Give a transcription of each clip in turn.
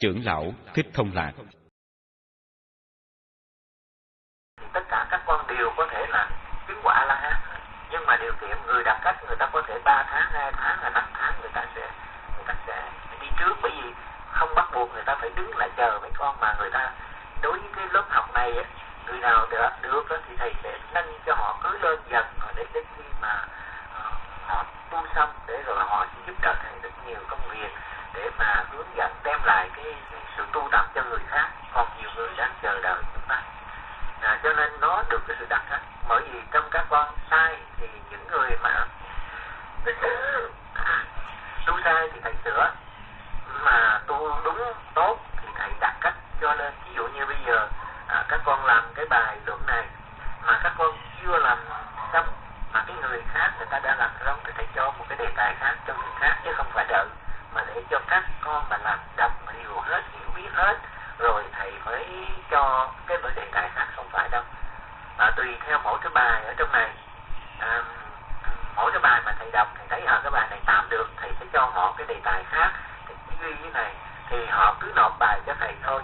Trưởng lão Thích Thông Lạc. Tất cả các con đều có thể là chứng quả La Hán nhưng mà điều kiện người đặt cách người ta có thể 3 tháng, 2 tháng, là 5 tháng người ta sẽ người ta sẽ đi trước. Bởi vì không bắt buộc người ta phải đứng lại chờ mấy con mà người ta đối với cái lớp học này người nào được, được thì thầy sẽ nâng cho họ cứ lên dần để đến khi mà ờ, họ tu xong để rồi họ sẽ giúp đỡ thầy được nhiều công việc để mà hướng dẫn đem lại cái, cái sự tu tập cho người khác. Còn nhiều người đang chờ đợi chúng ta. À, cho nên nó được cái sự đặc sắc bởi vì trong các con sai thì những người mà tu sai thì thầy sửa. Mà tu đúng tốt thì thầy đặt cách cho nên ví dụ như bây giờ à, các con làm cái bài luận này mà các con chưa làm xong mà cái người khác người ta đã làm xong thì thầy cho một cái đề tài khác cho người khác chứ không phải đợi mà để cho các con mà làm đọc hiểu hết hiểu biết hết rồi thầy mới cho cái đề tài khác không phải đâu. À, tùy theo mỗi cái bài ở trong này. À, mỗi cái bài mà thầy đọc thầy thấy ở à, cái bài này tạm được thầy sẽ cho họ cái đề tài khác thì duy như này thì họ cứ nộp bài cho thầy thôi.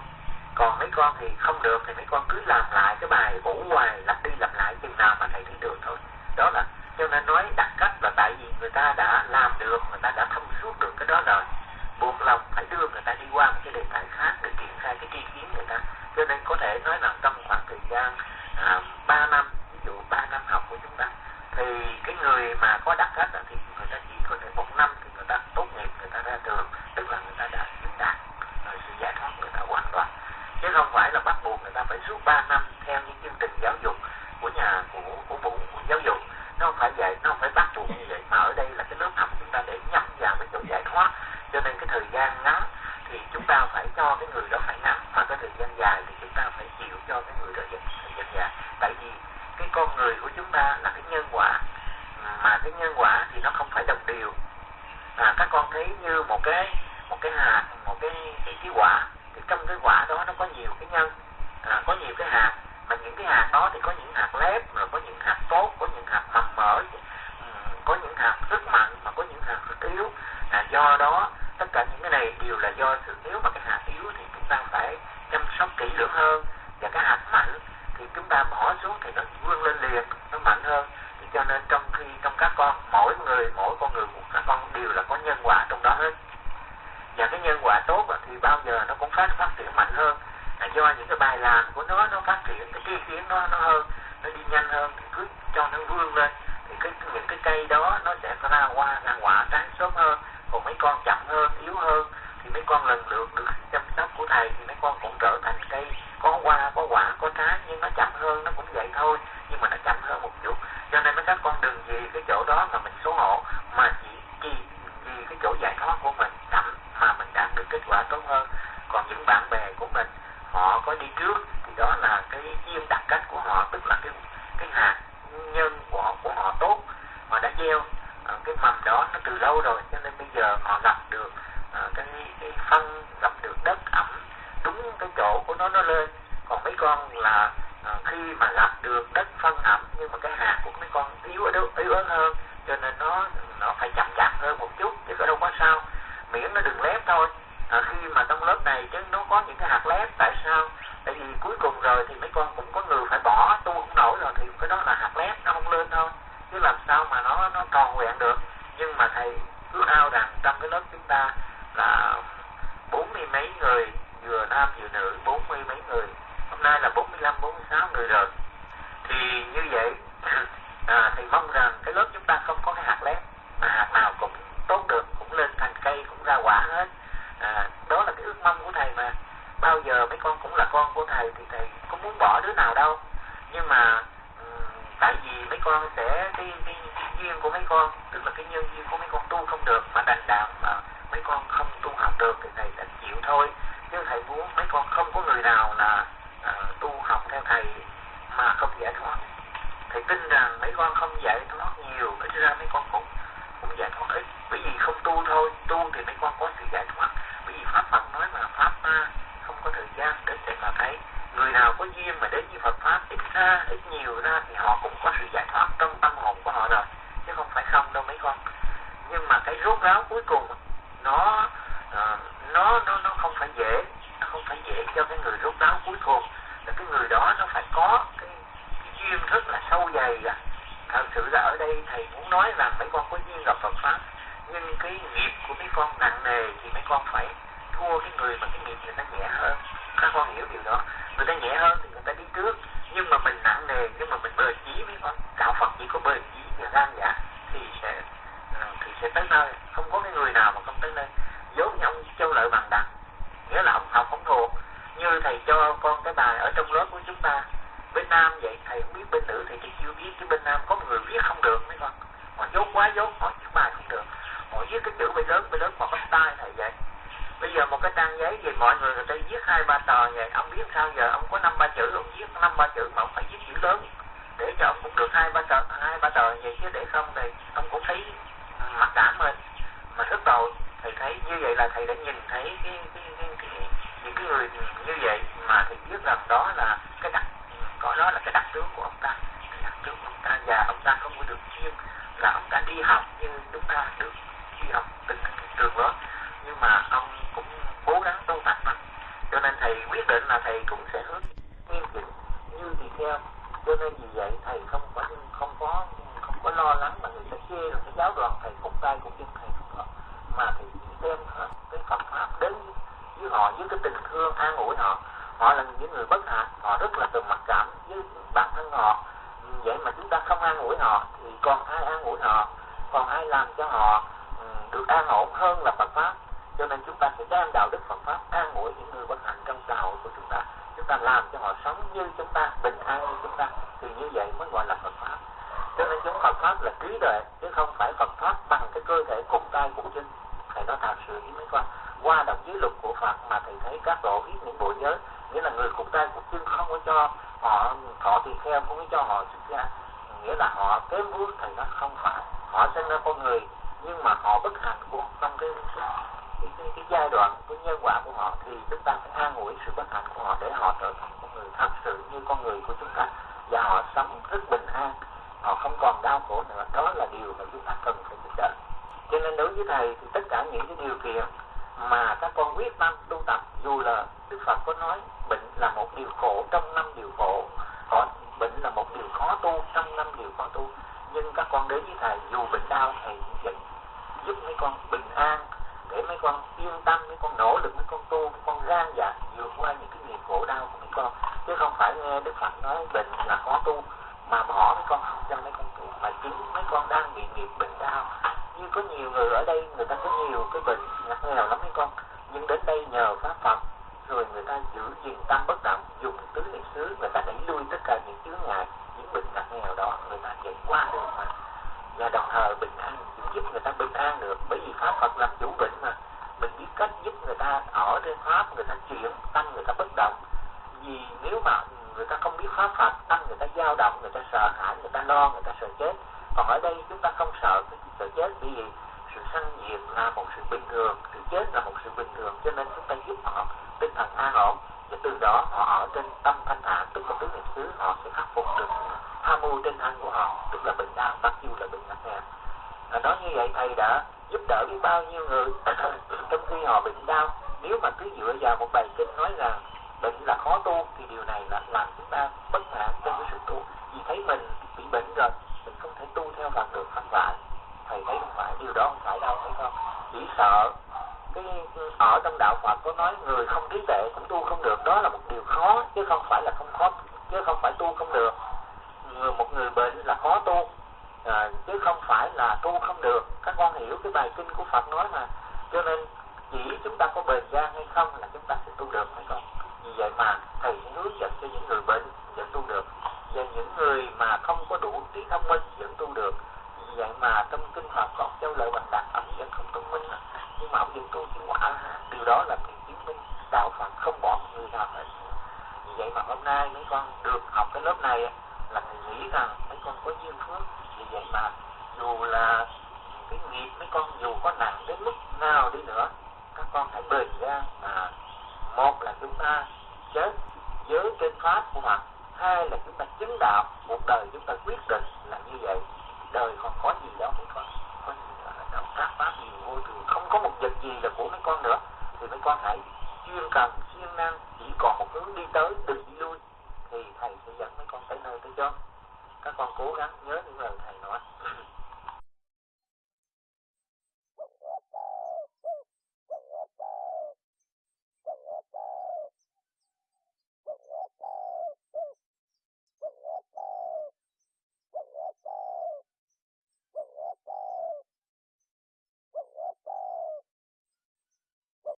Còn mấy con thì không được thì mấy con cứ làm lại cái bài cũ hoài lặp đi lặp lại chừng nào mà thầy thấy được thôi. Đó là cho nên nói đặt cách là tại vì người ta đã làm được, người ta đã thông suốt được cái đó rồi. Buộc lòng phải đưa người ta đi qua một cái đề tài khác để triển khai cái tri kiến người ta. Cho nên có thể nói là trong khoảng thời gian à, 3 năm ví dụ 3 năm học của chúng ta thì cái người mà có đặc cách thì người ta chỉ có thể một năm thì người ta tốt nghiệp người ta ra trường tức là người ta đã chứng đạt rồi sự giải thoát người ta hoàn toàn chứ không phải là bắt buộc người ta phải suốt 3 năm theo những chương trình giáo dục của nhà của của vụ giáo dục nó không phải vậy nó không phải bắt buộc như vậy. Mà ở đây là cái lớp học chúng ta để nhắm vào cái chỗ giải thoát. Cho nên cái thời gian ngắn thì chúng ta phải cho cái người đó phải nằm. Và cái thời gian dài thì chúng ta phải chịu cho cái người đó dần thời gian dài. Tại vì cái con người của chúng ta là cái nhân quả. Mà cái nhân quả thì nó không phải đồng đều. À, các con thấy như một cái một cái hạt một cái cái, cái quả. Thì trong cái quả đó nó có nhiều cái nhân. À, có nhiều cái hạt mà những cái hạt đó thì có những hạt lép rồi có những hạt tốt có những hạt mầm mỡ. Ừ, có những hạt rất mạnh mà có những hạt rất yếu. À, do đó tất cả những cái này đều là do sự yếu mà cái hạt yếu thì chúng ta phải chăm sóc kỹ lưỡng hơn. Và cái hạt mạnh thì chúng ta bỏ xuống thì nó vươn lên liền nó mạnh hơn. Thì cho nên trong khi trong các con mỗi người mỗi con người một các con đều là có nhân quả trong đó hết. Và cái nhân quả tốt thì bao giờ nó cũng phát phát triển mạnh hơn là do những cái bài làm của nó nó phát triển cái tri kiến nó nó hơn nó đi nhanh hơn thì cứ cho nó vươn lên. Thì cái những cái cây đó nó sẽ ra hoa ra quả trái sớm hơn còn mấy con chậm hơn yếu hơn. Thì mấy con lần lượt được chăm sóc của thầy thì mấy con cũng trở thành cây có hoa có quả có trái nhưng nó chậm hơn nó cũng vậy thôi nhưng mà nó chậm hơn một chút. Cho nên mấy các con đừng vì cái chỗ đó mà mình xấu hổ mà chỉ vì, vì cái chỗ giải thoát của mình chậm mà mình đạt được kết quả tốt hơn. Còn những bạn bè của mình họ có đi trước thì đó là cái duyên đặc cách của họ tức là cái cái hạt nhân của họ, của họ tốt họ đã gieo. Uh, cái mầm đó nó từ lâu rồi cho nên bây giờ họ gặp được uh, cái cái phân gặp được đất ẩm đúng cái chỗ của nó nó lên. Còn mấy con là uh, khi mà gặp được đất phân ẩm nhưng mà cái hạt của mấy con yếu yếu yếu ớt hơn cho nên nó nó phải chậm chạp hơn một chút chứ có đâu có sao. Miễn nó đừng lép thôi à, khi mà trong lớp này chứ nó có những cái hạt lép tại sao? Tại vì cuối cùng rồi thì mấy con cũng có người phải bỏ tu không nổi rồi thì cái đó là hạt lép nó không lên thôi. Chứ làm sao mà nó nó tròn nguyện được. Nhưng mà thầy cứ ao rằng trong cái lớp chúng ta là bốn mươi mấy người vừa nam vừa nữ bốn mươi mấy người. Hôm nay là bốn mươi lăm bốn mươi sáu người rồi. Thì như vậy à, thì mong rằng cái lớp chúng ta không có cái hạt lép mà hạt nào cũng tốt được cũng lên thành cây cũng ra quả hết à, đó là cái ước mong của thầy mà bao giờ mấy con cũng là con của thầy thì thầy không muốn bỏ đứa nào đâu. Nhưng mà ừ, tại vì mấy con sẽ cái, cái, cái duyên của mấy con tức là cái nhân duyên của mấy con tu không được mà đành đạo mà mấy con không tu học được thì thầy đành chịu thôi. Chứ thầy muốn mấy con không có người nào là uh, tu học theo thầy mà không giải thoát. Thầy tin rằng mấy con không giải thoát nhiều ít ra mấy con cũng cũng giải thoát ít. Bởi vì không tu thôi tu thì mấy con có sự giải thoát. Bởi vì pháp phật nói mà pháp ma ấy người nào có duyên mà đến với Phật pháp ít ra ít nhiều ra thì họ cũng có sự giải thoát trong tâm hồn của họ rồi chứ không phải không đâu mấy con. Nhưng mà cái rốt ráo cuối cùng nó uh, nó nó nó không phải dễ nó không phải dễ cho cái người rốt ráo cuối cùng. Là cái người đó nó phải có cái, cái duyên rất là sâu dày à. Thật sự là ở đây thầy muốn nói rằng mấy con có duyên gặp Phật pháp nhưng cái nghiệp của mấy con nặng nề thì mấy con phải thua cái người mà cái nghiệp người ta nhẹ hơn. Các con hiểu điều đó. Người ta nhẹ hơn thì người ta đi trước. Nhưng mà mình nặng nề, nhưng mà mình bơi chí với con đạo Phật chỉ có bơi chí và gan dạ thì sẽ ờ, thì sẽ tới nơi. Không có cái người nào mà không tới nơi. Giống như ông châu lợi bằng đằng. Nghĩa là ông học không thuộc như thầy cho con cái bài ở trong lớp của chúng ta, bên nam vậy, thầy không biết bên nữ thì thầy chưa biết. Chứ bên nam có người viết không được, mấy con. Họ dốt quá dốt, họ chữ bài không được. Họ viết cái chữ bên lớn bên lớn họ bắt tay thầy vậy bây giờ một cái trang giấy thì mọi người người ta viết hai ba tờ vậy ông biết sao giờ? Ông có năm ba chữ ông viết năm ba chữ mà ông phải viết chữ lớn. Để cho ông cũng được hai ba tờ hai ba tờ vậy chứ để không thì ông cũng thấy mặc cảm mình mà rất tội thầy thấy như vậy là thầy đã nhìn thấy cái cái cái, cái những cái người như vậy mà thầy biết rằng đó là cái đặc có đó là cái đặc tướng của ông ta. Cái đặc tướng của ông ta và ông ta không có được chuyên là ông ta đi học như chúng ta được đi học từng trường đó nhưng mà ông cũng cố gắng tu tập mà cho nên thầy quyết định là thầy cũng sẽ hướng nghiêm chỉnh như thì theo. Cho nên vì vậy thầy không có không có không có lo lắng mà người ta chê rồi cái giáo đoàn thầy cũng tay cũng chân thầy không có. Mà thầy đem cái Phật pháp đến với họ với cái tình thương an ủi họ. Họ là những người bất hạnh, họ rất là từ mặc cảm với bản thân họ. Vậy mà chúng ta không an ủi họ thì còn ai an ủi họ? Còn ai làm cho họ ừ, được an ổn hơn là Phật pháp? Cho nên chúng ta sẽ đem đạo đức Phật pháp an ủi những người bất hạnh trong xã hội của chúng ta. Chúng ta làm cho họ sống như chúng ta, bình an như chúng ta, thì như vậy mới gọi là Phật pháp. Cho nên chúng Phật pháp là trí tuệ, chứ không phải Phật pháp bằng cái cơ thể cùng tay cùng chân thầy nói thật sự với mấy con qua đọc giới luật của Phật mà thầy thấy các tổ biết những bộ giới nghĩa là người cùng tay cùng chân không có cho họ thọ tùy theo không có cho họ xuất gia. Nghĩa là họ kém bước thầy nó không phải. Họ sinh ra con người, nhưng mà họ bất hạnh của trong cái cái, cái, cái giai đoạn cái nhân quả của họ thì chúng ta phải an ủi sự bất hạnh của họ để họ trở thành con người thật sự như con người của chúng ta. Và họ sống rất bình an. Họ không còn đau khổ nữa. Đó là điều mà chúng ta cần phải giúp đỡ cho nên đối với thầy thì tất cả những cái điều kiện mà các con quyết tâm tu tập dù là Đức Phật có nói bệnh là một điều khổ trong năm điều khổ. Họ bệnh là một điều khó tu trong năm điều khó tu. Nhưng các con đến với thầy dù bệnh đau thầy cũng vậy giúp mấy con bình an để mấy con yên tâm, mấy con nỗ lực, mấy con tu, mấy con gan dạ vượt qua những cái nghiệp khổ đau của mấy con. Chứ không phải nghe Đức Phật nói bệnh là khó tu, mà bỏ mấy con không cho mấy con tu. Mà chính mấy con đang bị nghiệp bệnh đau. Như có nhiều người ở đây, người ta có nhiều cái bệnh ngặt nghèo lắm mấy con. Nhưng đến đây nhờ pháp Phật, rồi người ta giữ gìn tâm bất động, dùng tứ niệm xứ, người ta đẩy lui tất cả những chướng ngại, những bệnh ngặt nghèo đó, người ta chạy qua được mà. Và đồng thời bình an, giúp người ta bình an được. Bởi vì pháp Phật làm chủ bệnh mà mình biết cách giúp người ta ở trên pháp người ta chuyển, tăng người ta bất động. Vì nếu mà người ta không biết pháp Phật tâm người ta dao động, người ta sợ hãi, người ta lo, người ta sợ chết. Còn ở đây chúng ta không sợ cái sợ chết vì sự sanh diệt là một sự bình thường, sự chết là một sự bình thường, cho nên chúng ta giúp họ tinh thần an ổn. Và từ đó họ ở trên tâm thanh thản, tức là tứ niệm xứ, họ sẽ khắc phục được tham mưu trên thân của họ, tức là bệnh đau bắt dù là bệnh nặng nghèo nói như vậy, thầy đã giúp đỡ biết bao nhiêu người trong khi họ bệnh đau nếu mà cứ dựa vào một bài kinh nói rằng bệnh là khó tu thì điều này là làm chúng ta bất mãn trong cái sự tu. Vì thấy mình bị bệnh rồi mình không thể tu theo Phật được không phải. Thầy thấy không phải điều đó không phải đâu phải không? Chỉ sợ cái ở trong đạo Phật có nói người không trí tuệ cũng tu không được đó là một điều khó chứ không phải là không khó chứ không phải tu không được. Người một người bệnh là khó tu à, chứ không phải là tu không được. Các con hiểu cái bài kinh của Phật nói mà. Cho nên chỉ chúng ta có bền gan hay không là chúng ta sẽ tu được, phải không? Vì vậy mà thầy hướng dẫn cho những người bệnh vẫn tu được. Và những người mà không có đủ trí thông minh vẫn tu được. Vì vậy mà trong kinh Phật còn châu lợi bằng đạt ông vẫn không thông minh nhưng mà ông vẫn tu chứng quả điều đó là điều chứng minh đạo Phật không bỏ người nào hết. Vì vậy mà hôm nay mấy con được học cái lớp này là thầy nghĩ rằng mấy con có duyên phước. Vì vậy mà dù là cái nghiệp mấy con dù có nặng đến mức nào đi nữa các con hãy bình ra à, một là chúng ta chết với trên pháp của Phật hai là chúng ta chứng đạo một đời chúng ta quyết định là như vậy. Đời còn có gì đâu mấy con. Có gì nữa đâu. Các pháp gì vô thường. Không có một vật gì là của mấy con nữa. Thì mấy con hãy chuyên cần siêng năng chỉ còn một hướng đi tới đừng đi lui. Thì thầy sẽ dẫn mấy con tới nơi tới chốn. Các con cố gắng nhớ những lời thầy nói.